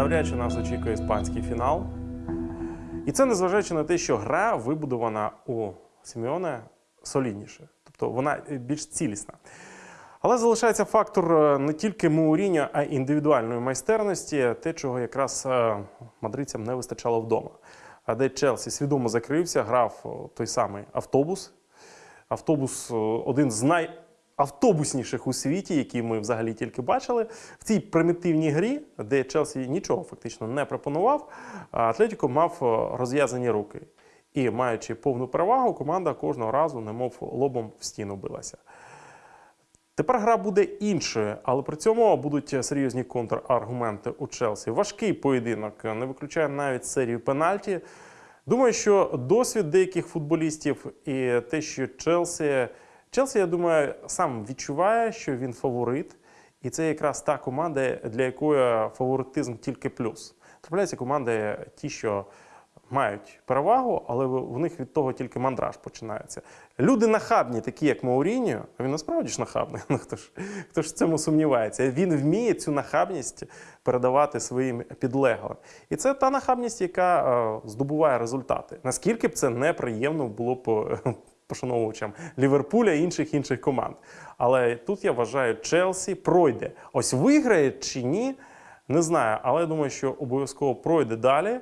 навряд чи нас очікує іспанський фінал. І це незважаючи на те, що гра вибудована у Сімеоне солідніше, тобто вона більш цілісна. Але залишається фактор е, не тільки Мауріньо, а й індивідуальної майстерності, те, чого якраз е, мадридцям не вистачало вдома. А де Челсі свідомо закрився, грав той самий автобус. Автобус один з найавтобусніших у світі, який ми взагалі тільки бачили. В цій примітивній грі, де Челсі нічого фактично не пропонував, Атлетіко мав розв'язані руки. І маючи повну перевагу, команда кожного разу, немов лобом в стіну билася. Тепер гра буде іншою, але при цьому будуть серйозні контраргументи у Челсі. Важкий поєдинок, не виключає навіть серію пенальті. Думаю, що досвід деяких футболістів і те, що Челсі. Челсі, я думаю, сам відчуває, що він фаворит, і це якраз та команда, для якої фаворитизм тільки плюс. Трапляються команди, ті, що мають перевагу, але в них від того тільки мандраж починається. Люди нахабні, такі як Мауріньо, а він насправді ж нахабний. Ну, хто ж хто ж в цьому сумнівається? Він вміє цю нахабність передавати своїм підлеглим. І це та нахабність, яка е, здобуває результати. Наскільки б це неприємно було б е, пошановувачам Ліверпуля і інших інших команд. Але тут я вважаю, Челсі пройде. Ось виграє чи ні, не знаю. Але я думаю, що обов'язково пройде далі.